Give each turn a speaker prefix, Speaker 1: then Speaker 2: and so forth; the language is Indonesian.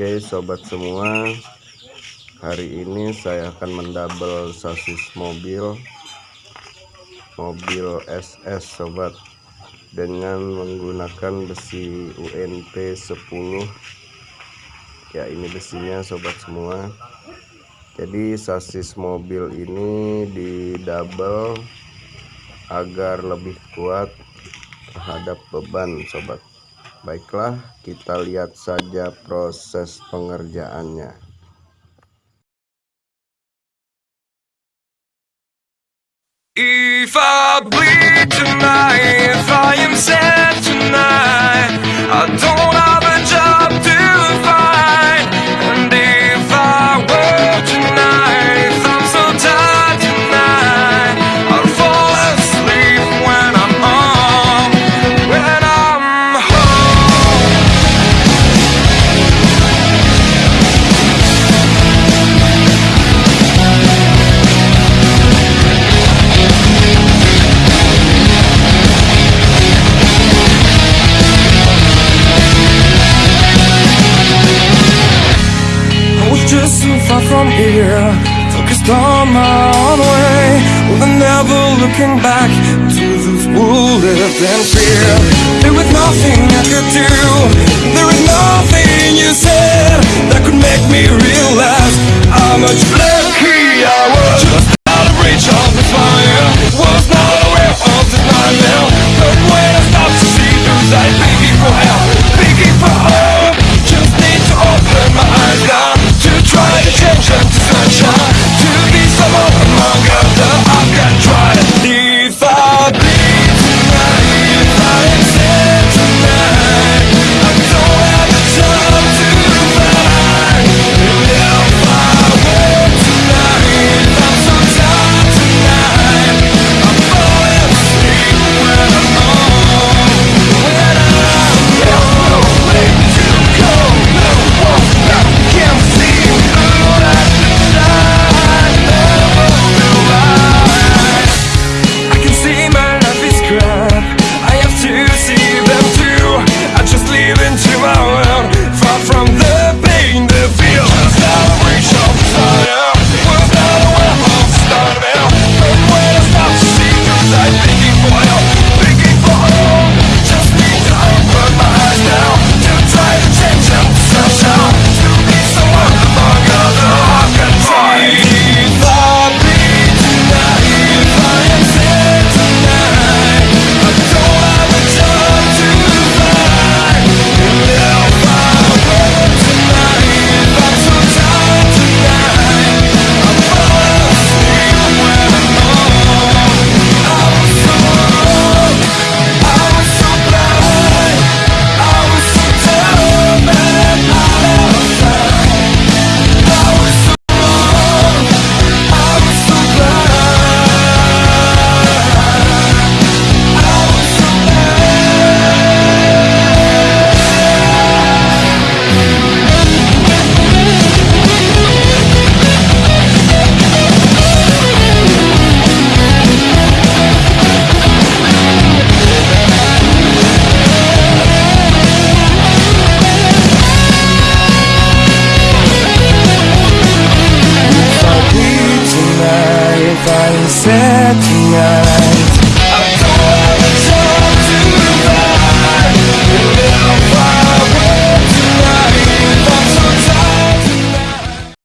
Speaker 1: Oke sobat semua. Hari ini saya akan mendouble sasis mobil Mobil SS sobat. Dengan menggunakan besi UNP 10 Ya ini besinya sobat semua. Jadi sasis mobil ini di Agar lebih kuat terhadap beban sobat Baiklah, kita lihat saja proses pengerjaannya.
Speaker 2: If I bleed tonight, Focused on my own way Well, never looking back To those who lived in fear. There was nothing I could do. There was nothing you said That could make me realize How much lucky I was. Just out of reach of the fire. Was not aware of the nightmare But when I stopped to see through sight Begging for help, begging for hope Just need to open my eyes now To try to change and to sunshine.